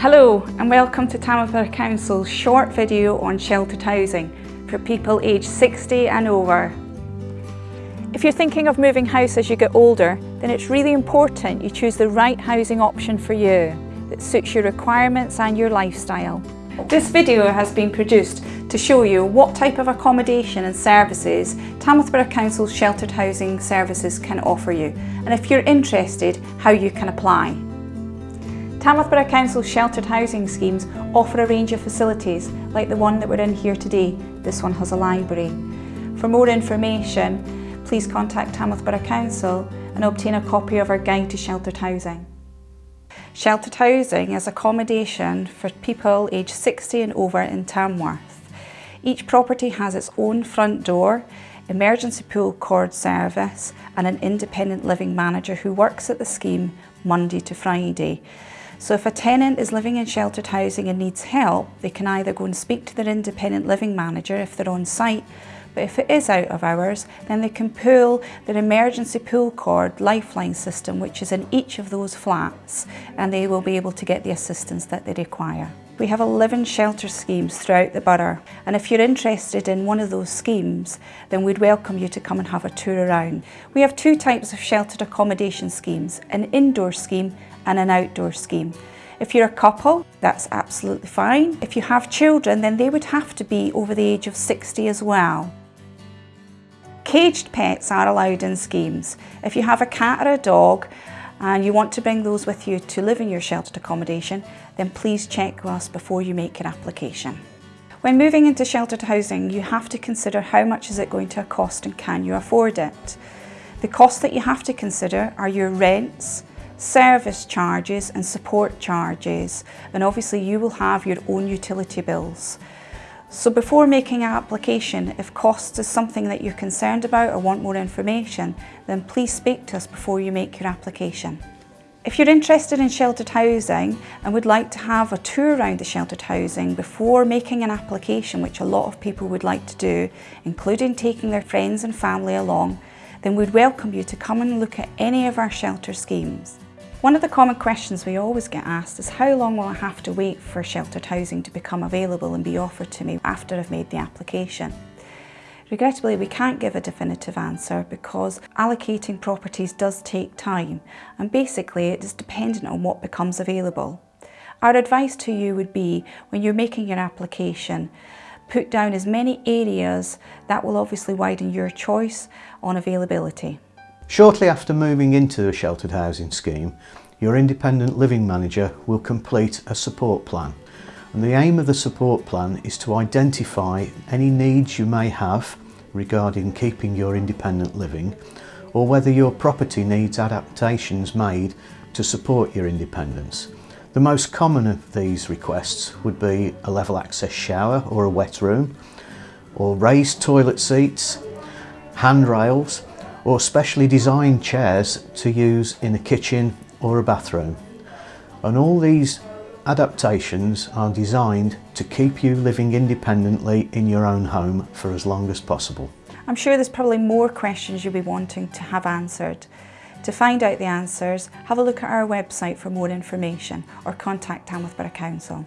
Hello and welcome to Tamworth Council's short video on sheltered housing for people aged 60 and over. If you're thinking of moving house as you get older, then it's really important you choose the right housing option for you that suits your requirements and your lifestyle. This video has been produced to show you what type of accommodation and services Tamworth Borough Council's sheltered housing services can offer you and if you're interested how you can apply. Tamworth Borough Council's sheltered housing schemes offer a range of facilities like the one that we're in here today. This one has a library. For more information, please contact Tamworth Borough Council and obtain a copy of our guide to sheltered housing. Sheltered housing is accommodation for people aged 60 and over in Tamworth. Each property has its own front door, emergency pull cord service and an independent living manager who works at the scheme Monday to Friday. So if a tenant is living in sheltered housing and needs help, they can either go and speak to their independent living manager if they're on site, but if it is out of hours, then they can pull their emergency pull cord lifeline system, which is in each of those flats, and they will be able to get the assistance that they require. We have 11 shelter schemes throughout the borough and if you're interested in one of those schemes then we'd welcome you to come and have a tour around. We have two types of sheltered accommodation schemes, an indoor scheme and an outdoor scheme. If you're a couple, that's absolutely fine. If you have children, then they would have to be over the age of 60 as well. Caged pets are allowed in schemes. If you have a cat or a dog and you want to bring those with you to live in your sheltered accommodation, then please check with us before you make your application. When moving into sheltered housing, you have to consider how much is it going to cost and can you afford it. The costs that you have to consider are your rents, service charges and support charges and obviously you will have your own utility bills. So before making an application, if cost is something that you're concerned about or want more information, then please speak to us before you make your application. If you're interested in sheltered housing and would like to have a tour around the sheltered housing before making an application, which a lot of people would like to do, including taking their friends and family along, then we'd welcome you to come and look at any of our shelter schemes. One of the common questions we always get asked is how long will I have to wait for sheltered housing to become available and be offered to me after I've made the application? Regrettably, we can't give a definitive answer because allocating properties does take time and basically it is dependent on what becomes available. Our advice to you would be when you're making your application, put down as many areas that will obviously widen your choice on availability. Shortly after moving into a sheltered housing scheme, your independent living manager will complete a support plan. And the aim of the support plan is to identify any needs you may have regarding keeping your independent living or whether your property needs adaptations made to support your independence. The most common of these requests would be a level access shower or a wet room, or raised toilet seats, handrails, or specially designed chairs to use in a kitchen or a bathroom. And all these adaptations are designed to keep you living independently in your own home for as long as possible. I'm sure there's probably more questions you'll be wanting to have answered. To find out the answers, have a look at our website for more information or contact Tamworth Borough Council.